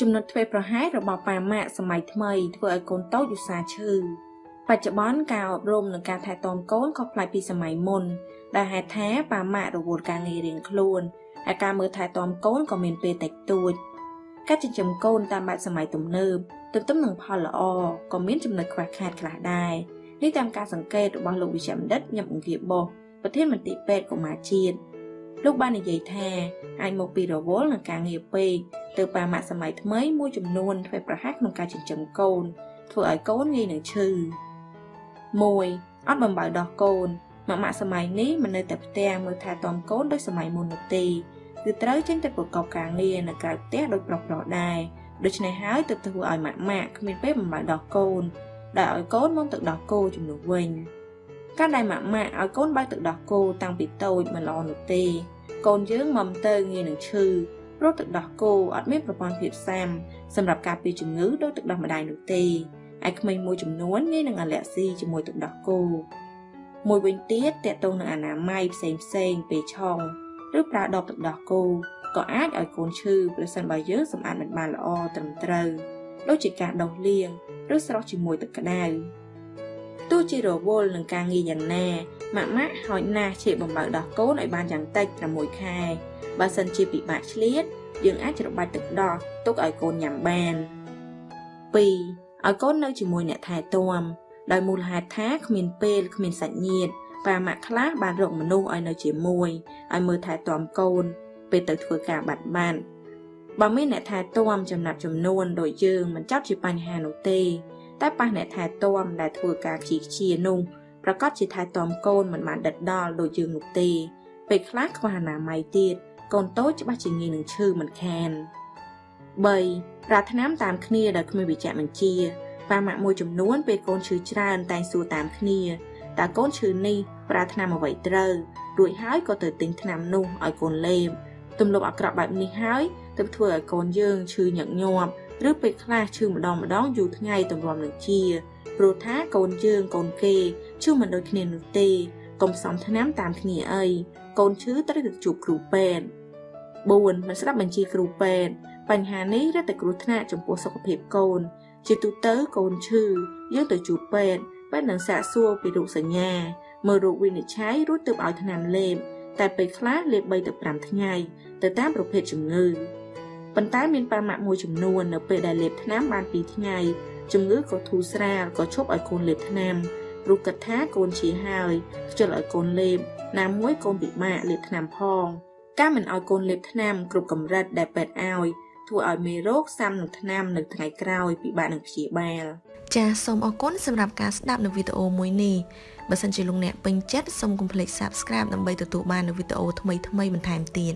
ចំណុចធ្វេសប្រហែសរបស់ប៉ាម៉ាក់សម័យថ្មីធ្វើឲ្យកូនតូចឧស្សាហ៍ឈឺបច្ចុប្បន្នការអប់រំនិងការថែទាំកូនខុសប្លែកពីសម័យមុន ដែលហេតុថាប៉ាម៉ាក់រវល់ការងាររៀងខ្លួនហើយការមើលថែទាំកូនក៏មានពេលតិចតួចការចិញ្ចឹមកូនតាមបែបសម័យទំនើបទន្ទឹមនឹងផលល្អក៏មានចំណុចខ្វះខាតខ្លះដែរនេះតាមការសង្កេតរបស់លោកវិជ្ជបណ្ឌិតញឹមអង្គាបោះប្រធានមន្ត្រីពេទ្យកុមារជាតិ លោកបាននិយាយថាអាចមកពីរវល់នឹងការងារពេកទៅប៉ាម៉ាក់សម័យថ្មីមួយចំនួនធ្វើប្រហែសក្នុងការចិញ្ចឹមកូន ធ្វើឲ្យកូនងាយនឹងឈឺ1អត់បំបៅដោះកូនម៉ាក់ម៉ាក់សម័យនេះមិននៅតែផ្ទះមើលថែទាំកូនដូចសម័យមុននោះទេគឺត្រូវចេញទៅប្រកបការងារនៅក្រៅផ្ទះដូចប្រុសៗដែរដូច្នេះហើយទើបធ្វើឲ្យម៉ាក់ម៉ាក់គ្មានពេលបំបៅដោះកូនដែលឲ្យកូនមកទឹកដោះគោជំនួសវិញការដែលម៉ាក់ម៉ាក់ឲ្យកូនបើកទឹកដោះគោតាំងពីតូចមិនល្អនោះទេ កូនយើងមុំទៅងាយនឹងឈឺព្រោះទឹកដោះគោអត់មានប្រព័ន្ធភាពស៊ាំសម្រាប់ការពារជំងឺដោយទឹកដោះម្ដាយនោះទេឯក្មេងមួយចំនួនងាយនឹងអាឡែស៊ីជាមួយទឹកដោះគោមួយវិញទៀតតកតងនឹងអនាម័យផ្សេងផ្សេងពេលឆុងឬប្រើដបទឹកដោះគោក៏អាចឲ្យកូនឈឺប្រសិនបើយើងសម្អាតមិនបានល្អត្រឹមត្រូវដូចជាការដោះលាងឬស្រោះជាមួយទឹកក្តៅទោះ ជារវល់នឹងការងារយ៉ាងណាម៉ាក់ម៉ាក់ហោចណាស់ជាបំបើដោះកូនឲ្យបានយ៉ាងតិច6ខែបើសិនជាពិបាកឆ្លៀតយើងអាចច្របាច់ទឹកដោះទុកឲ្យកូនញ៉ាំបាន2ឲ្យកូននៅជាមួយអ្នកថែទាំដោយមូលហេតុថាគ្មានពេលគ្មានសាច់ញាតិប៉ាម៉ាក់ខ្លះបានរកមនុស្សឲ្យនៅជាមួយឲ្យមើលថែទាំកូន ពេលទៅធ្វើការបាត់បានបើមានអ្នកថែទាំចំណាត់ចំនួនដូចយើងមិនចាប់ជាបញ្ហានោះទេ តែប៉ះអ្នកថែទាំដែលធ្វើការខ្ជិះខ្ជានោះប្រកាសជាថែទាំកូនមិនបានដិតដល់ដូចយើងនោះទេពេលខ្លះខ្វះអនាម័យទៀតកូនតូចច្បាស់ជាងាយនឹងឈឺមិនខាន3ប្រាថ្នាតាមគ្នាដោយគ្មានវិជ្ជបញ្ជាប៉ាម៉ាក់មួយចំនួនពេលកូនឈឺច្រើនតែងសួរតាមគ្នាតើកូនឈឺនេះប្រាថ្នាអ្វីត្រូវរួចហើយក៏ទៅទិញថ្នាំនោះឲ្យកូនលេបទម្លាប់អាក្រក់បែបនេះហើយ ទើបធ្វើឲ្យកូនយើងឈឺញឹកញាប់ឬពេលខ្លះឈឺម្ដងម្ដងយូរថ្ងៃទម្រាំនឹងជាព្រោះថាកូនយើងកូនគេឈឺមិនដូចគ្នានោះទេកុំសំថ្នាំតាមគ្នាអីកូនឈឺត្រូវទៅជួបគ្រូពេទ្យ4មិនស្ដាប់បញ្ជាគ្រូពេទ្យបញ្ហានេះរត់តែគ្រោះថ្នាក់ចំពោះសុខភាពកូន ជាទូទៅកូនឈឺយើងទៅជួបពេទ្យពេទ្យនឹងសាកសួរពីរោគសញ្ញាមើលរោគវិនិច្ឆ័យរួចទើបឲ្យថ្នាំលេបតែពេលខ្លះលេប3ទៅ5ថ្ងៃទៅតាមប្រភេទជំងឺ ប៉ុន្តែមានប៉ាម៉ាក់មួយចំនួននៅពេលដែលលេបថ្នាំបាន2ថ្ងៃជំងឺក៏ធូរស្រាលក៏ឈប់ឲ្យកូនលេបថ្នាំព្រោះគិតថាកូនជាហើយខ្ជិលឲ្យកូនលេបណាមួយកូនពិបាកលេបថ្នាំផងការមិនឲ្យកូនលេបថ្នាំគ្រប់កម្រិតដែលពេទ្យឲ្យធ្វើឲ្យមេរោគសាំនឹងថ្នាំនៅថ្ងៃក្រោយពិបាកនឹងព្យាបាលចាសសូមអរគុណសម្រាប់ការស្ដាប់នៅវីដេអូមួយនេះបើសិនជាលោកអ្នកពេញចិត្តសូមកុំភ្លេច Subscribe ដើម្បីទទួលបាននូវវីដេអូថ្មីៗបន្ថែមទៀត